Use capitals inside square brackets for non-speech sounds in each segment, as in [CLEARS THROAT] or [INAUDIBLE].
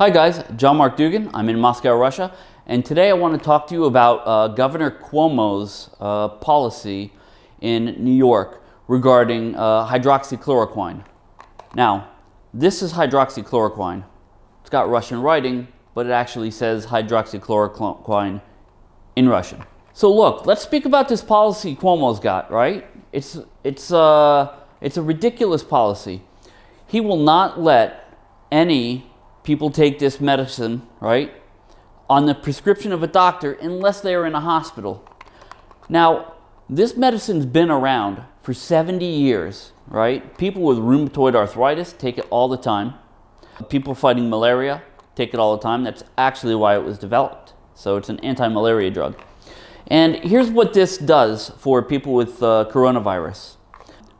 Hi guys, John Mark Dougan. I'm in Moscow, Russia, and today I want to talk to you about uh, Governor Cuomo's uh, policy in New York regarding uh, hydroxychloroquine. Now, this is hydroxychloroquine. It's got Russian writing, but it actually says hydroxychloroquine in Russian. So look, let's speak about this policy Cuomo's got, right? It's, it's, uh, it's a ridiculous policy. He will not let any people take this medicine, right, on the prescription of a doctor unless they are in a hospital. Now, this medicine's been around for 70 years, right? People with rheumatoid arthritis take it all the time. People fighting malaria take it all the time. That's actually why it was developed. So it's an anti-malaria drug. And here's what this does for people with uh, coronavirus.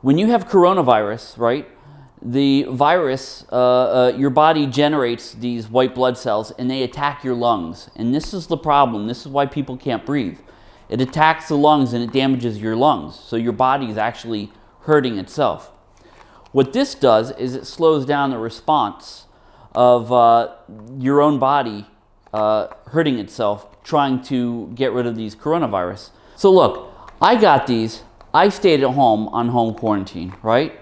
When you have coronavirus, right, the virus, uh, uh, your body generates these white blood cells and they attack your lungs. And this is the problem. This is why people can't breathe. It attacks the lungs and it damages your lungs. So your body is actually hurting itself. What this does is it slows down the response of uh, your own body uh, hurting itself, trying to get rid of these coronavirus. So look, I got these. I stayed at home on home quarantine, right?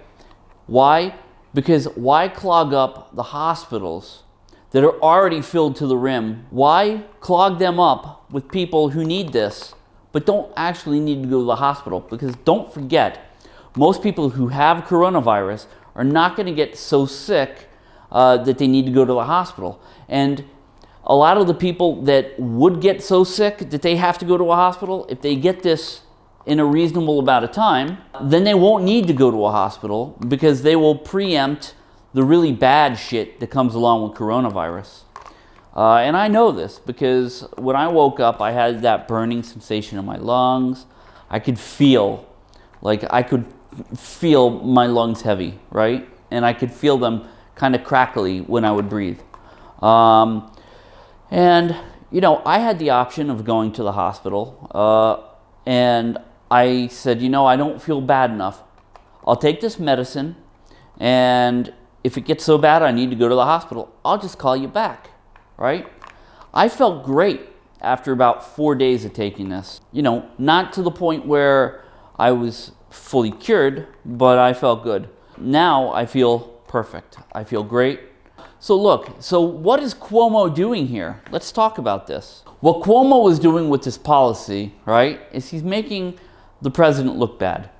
Why? Because why clog up the hospitals that are already filled to the rim? Why clog them up with people who need this, but don't actually need to go to the hospital? Because don't forget, most people who have coronavirus are not going to get so sick uh, that they need to go to the hospital. And a lot of the people that would get so sick that they have to go to a hospital, if they get this in a reasonable amount of time, then they won't need to go to a hospital because they will preempt the really bad shit that comes along with coronavirus. Uh, and I know this because when I woke up, I had that burning sensation in my lungs. I could feel, like I could feel my lungs heavy, right? And I could feel them kind of crackly when I would breathe. Um, and, you know, I had the option of going to the hospital. Uh, and I said, you know, I don't feel bad enough. I'll take this medicine, and if it gets so bad I need to go to the hospital, I'll just call you back, right? I felt great after about four days of taking this. You know, not to the point where I was fully cured, but I felt good. Now I feel perfect. I feel great. So look, so what is Cuomo doing here? Let's talk about this. What Cuomo is doing with this policy, right, is he's making the president look bad.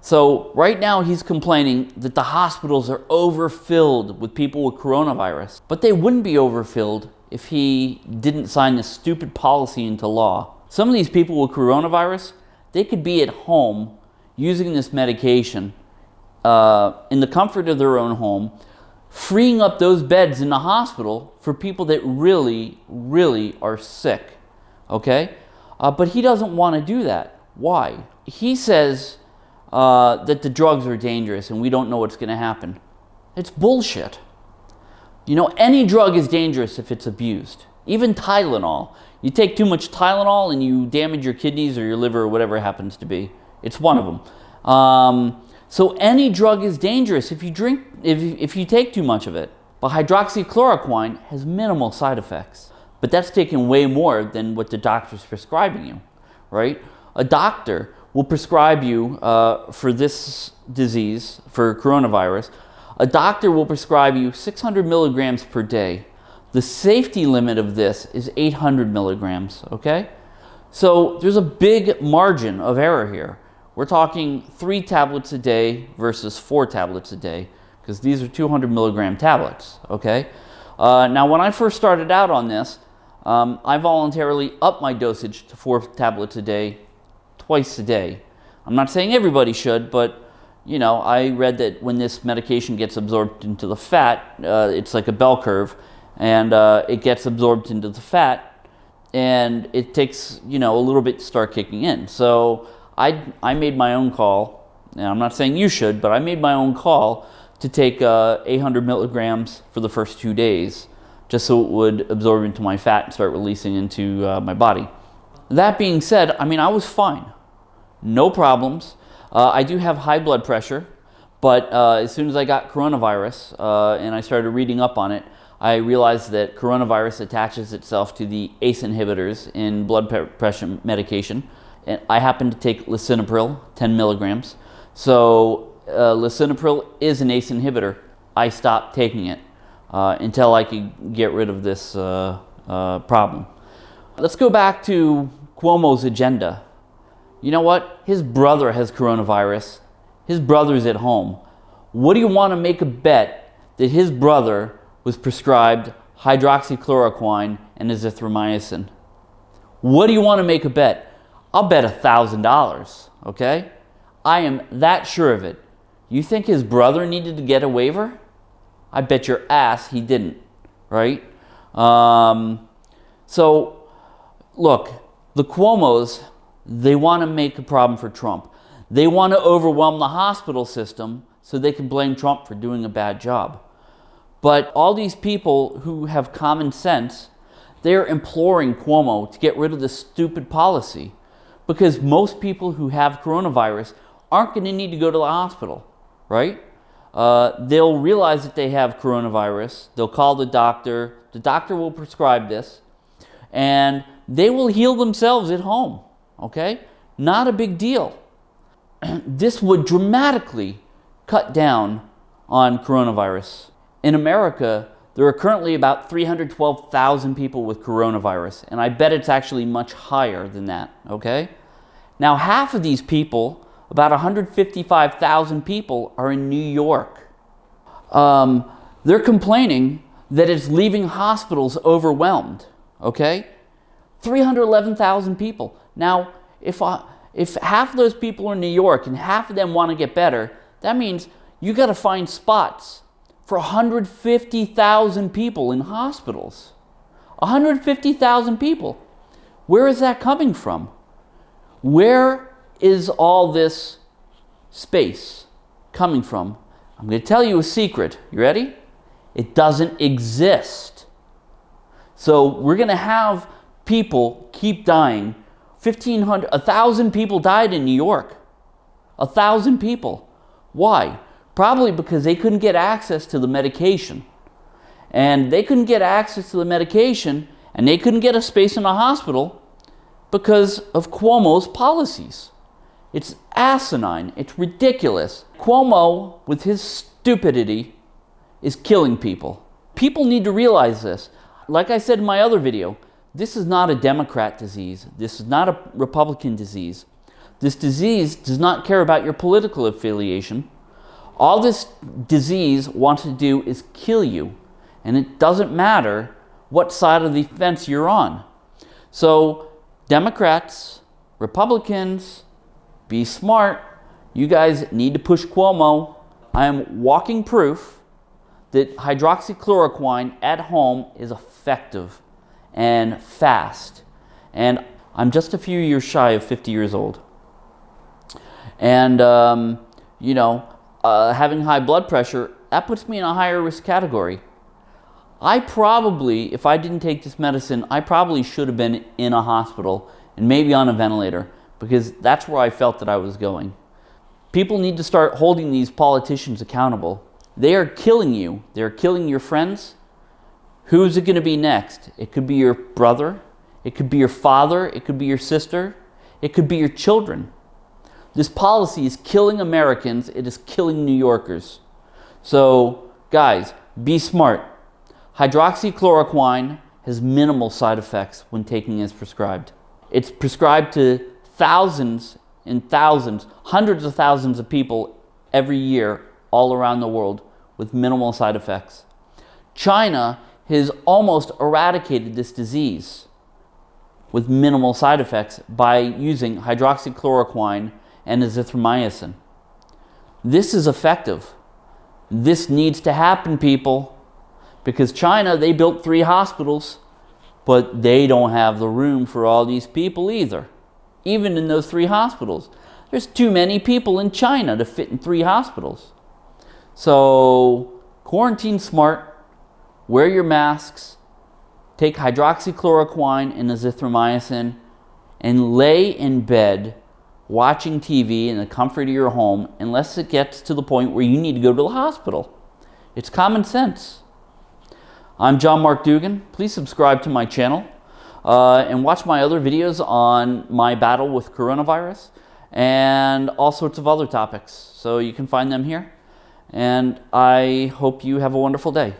So right now he's complaining that the hospitals are overfilled with people with coronavirus. But they wouldn't be overfilled if he didn't sign this stupid policy into law. Some of these people with coronavirus, they could be at home using this medication uh, in the comfort of their own home, freeing up those beds in the hospital for people that really, really are sick, okay? Uh, but he doesn't want to do that. Why? He says uh, that the drugs are dangerous and we don't know what's going to happen. It's bullshit. You know, any drug is dangerous if it's abused. Even Tylenol. You take too much Tylenol and you damage your kidneys or your liver or whatever happens to be. It's one of them. Um, so any drug is dangerous if you drink, if, if you take too much of it. But hydroxychloroquine has minimal side effects. But that's taking way more than what the doctor's prescribing you, right? A doctor will prescribe you uh, for this disease, for coronavirus, a doctor will prescribe you 600 milligrams per day. The safety limit of this is 800 milligrams, okay? So there's a big margin of error here. We're talking three tablets a day versus four tablets a day because these are 200 milligram tablets, okay? Uh, now, when I first started out on this, um, I voluntarily upped my dosage to four tablets a day twice a day. I'm not saying everybody should, but you know, I read that when this medication gets absorbed into the fat, uh, it's like a bell curve, and uh, it gets absorbed into the fat, and it takes you know a little bit to start kicking in. So I I made my own call, and I'm not saying you should, but I made my own call to take uh, 800 milligrams for the first two days, just so it would absorb into my fat and start releasing into uh, my body. That being said, I mean I was fine no problems. Uh, I do have high blood pressure, but uh, as soon as I got coronavirus uh, and I started reading up on it, I realized that coronavirus attaches itself to the ACE inhibitors in blood pressure medication. And I happen to take lisinopril, 10 milligrams. So uh, lisinopril is an ACE inhibitor. I stopped taking it uh, until I could get rid of this uh, problem. Let's go back to Cuomo's agenda. You know what? His brother has coronavirus. His brother's at home. What do you want to make a bet that his brother was prescribed hydroxychloroquine and azithromycin? What do you want to make a bet? I'll bet $1,000, okay? I am that sure of it. You think his brother needed to get a waiver? I bet your ass he didn't, right? Um, so, look, the Cuomos, they want to make a problem for Trump. They want to overwhelm the hospital system so they can blame Trump for doing a bad job. But all these people who have common sense, they're imploring Cuomo to get rid of this stupid policy because most people who have coronavirus aren't going to need to go to the hospital, right? Uh, they'll realize that they have coronavirus. They'll call the doctor. The doctor will prescribe this. And they will heal themselves at home, okay? Not a big deal. [CLEARS THROAT] this would dramatically cut down on coronavirus. In America, there are currently about 312,000 people with coronavirus, and I bet it's actually much higher than that, okay? Now, half of these people, about 155,000 people, are in New York. Um, they're complaining that it's leaving hospitals overwhelmed, okay? 311,000 people. Now, if, I, if half of those people are in New York and half of them want to get better, that means you got to find spots for 150,000 people in hospitals. 150,000 people. Where is that coming from? Where is all this space coming from? I'm going to tell you a secret. You ready? It doesn't exist. So we're going to have people keep dying. 1,500, 1,000 people died in New York. A 1,000 people. Why? Probably because they couldn't get access to the medication. And they couldn't get access to the medication and they couldn't get a space in a hospital because of Cuomo's policies. It's asinine. It's ridiculous. Cuomo, with his stupidity, is killing people. People need to realize this. Like I said in my other video, this is not a Democrat disease. This is not a Republican disease. This disease does not care about your political affiliation. All this disease wants to do is kill you. And it doesn't matter what side of the fence you're on. So Democrats, Republicans, be smart. You guys need to push Cuomo. I am walking proof that hydroxychloroquine at home is effective and fast. And I'm just a few years shy of 50 years old. And, um, you know, uh, having high blood pressure, that puts me in a higher risk category. I probably, if I didn't take this medicine, I probably should have been in a hospital and maybe on a ventilator because that's where I felt that I was going. People need to start holding these politicians accountable. They are killing you. They're killing your friends. Who's it going to be next? It could be your brother. It could be your father. It could be your sister. It could be your children. This policy is killing Americans. It is killing New Yorkers. So, guys, be smart. Hydroxychloroquine has minimal side effects when taking as prescribed. It's prescribed to thousands and thousands, hundreds of thousands of people every year all around the world with minimal side effects. China has almost eradicated this disease with minimal side effects by using hydroxychloroquine and azithromycin. This is effective. This needs to happen, people, because China, they built three hospitals, but they don't have the room for all these people either, even in those three hospitals. There's too many people in China to fit in three hospitals. So quarantine smart, wear your masks, take hydroxychloroquine and azithromycin, and lay in bed watching TV in the comfort of your home unless it gets to the point where you need to go to the hospital. It's common sense. I'm John Mark Dougan. Please subscribe to my channel uh, and watch my other videos on my battle with coronavirus and all sorts of other topics. So you can find them here. And I hope you have a wonderful day.